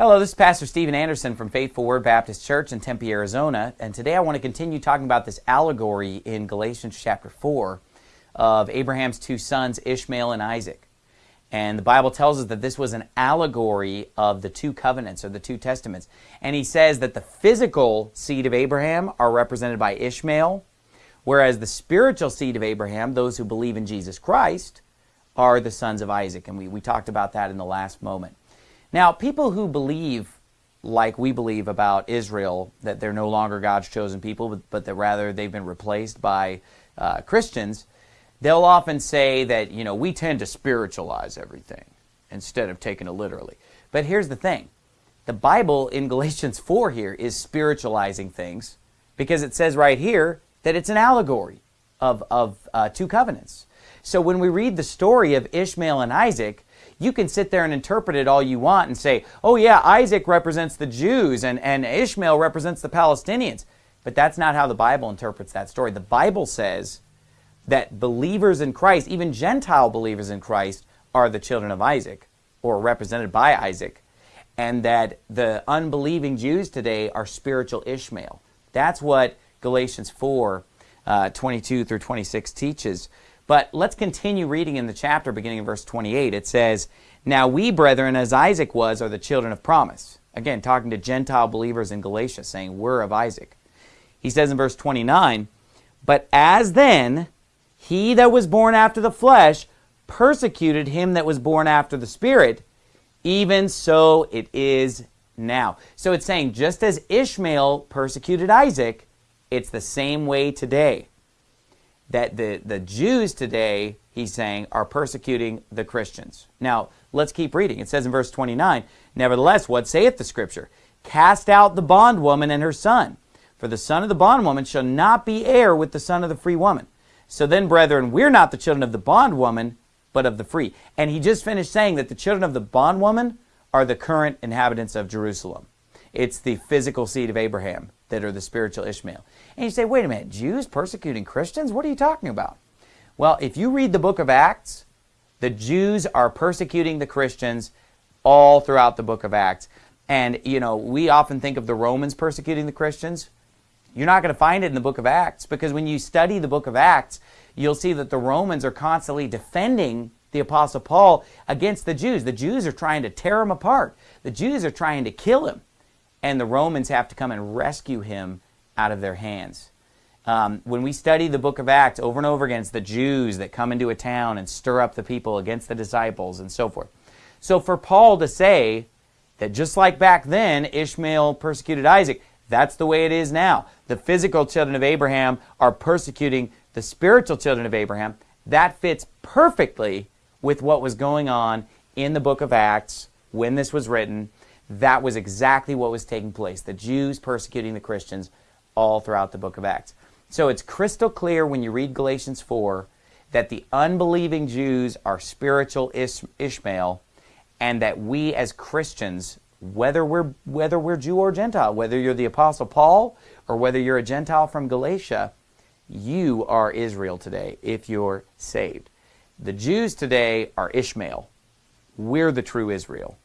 Hello, this is Pastor Steven Anderson from Faithful Word Baptist Church in Tempe, Arizona, and today I want to continue talking about this allegory in Galatians chapter 4 of Abraham's two sons, Ishmael and Isaac. And the Bible tells us that this was an allegory of the two covenants or the two testaments. And he says that the physical seed of Abraham are represented by Ishmael, whereas the spiritual seed of Abraham, those who believe in Jesus Christ, are the sons of Isaac. And we, we talked about that in the last moment. Now, people who believe like we believe about Israel, that they're no longer God's chosen people, but, but that rather they've been replaced by uh, Christians, they'll often say that, you know, we tend to spiritualize everything instead of taking it literally. But here's the thing. The Bible in Galatians 4 here is spiritualizing things because it says right here that it's an allegory of, of uh, two covenants. So when we read the story of Ishmael and Isaac, you can sit there and interpret it all you want and say, oh yeah, Isaac represents the Jews and, and Ishmael represents the Palestinians. But that's not how the Bible interprets that story. The Bible says that believers in Christ, even Gentile believers in Christ, are the children of Isaac or represented by Isaac, and that the unbelieving Jews today are spiritual Ishmael. That's what Galatians 4 uh, 22 through 26 teaches. But let's continue reading in the chapter beginning in verse 28. It says, Now we, brethren, as Isaac was, are the children of promise. Again, talking to Gentile believers in Galatia, saying, We're of Isaac. He says in verse 29, But as then he that was born after the flesh persecuted him that was born after the Spirit, even so it is now. So it's saying, just as Ishmael persecuted Isaac, it's the same way today that the, the Jews today, he's saying, are persecuting the Christians. Now, let's keep reading. It says in verse 29, Nevertheless, what saith the Scripture? Cast out the bondwoman and her son, for the son of the bondwoman shall not be heir with the son of the free woman. So then, brethren, we're not the children of the bondwoman, but of the free. And he just finished saying that the children of the bondwoman are the current inhabitants of Jerusalem. It's the physical seed of Abraham that are the spiritual Ishmael. And you say, wait a minute, Jews persecuting Christians? What are you talking about? Well, if you read the book of Acts, the Jews are persecuting the Christians all throughout the book of Acts. And, you know, we often think of the Romans persecuting the Christians. You're not going to find it in the book of Acts because when you study the book of Acts, you'll see that the Romans are constantly defending the Apostle Paul against the Jews. The Jews are trying to tear him apart. The Jews are trying to kill him and the Romans have to come and rescue him out of their hands. Um, when we study the book of Acts over and over again, it's the Jews that come into a town and stir up the people against the disciples and so forth. So for Paul to say that just like back then, Ishmael persecuted Isaac, that's the way it is now. The physical children of Abraham are persecuting the spiritual children of Abraham. That fits perfectly with what was going on in the book of Acts when this was written that was exactly what was taking place. The Jews persecuting the Christians all throughout the book of Acts. So it's crystal clear when you read Galatians 4 that the unbelieving Jews are spiritual Ish Ishmael and that we as Christians, whether we're, whether we're Jew or Gentile, whether you're the Apostle Paul or whether you're a Gentile from Galatia, you are Israel today if you're saved. The Jews today are Ishmael. We're the true Israel.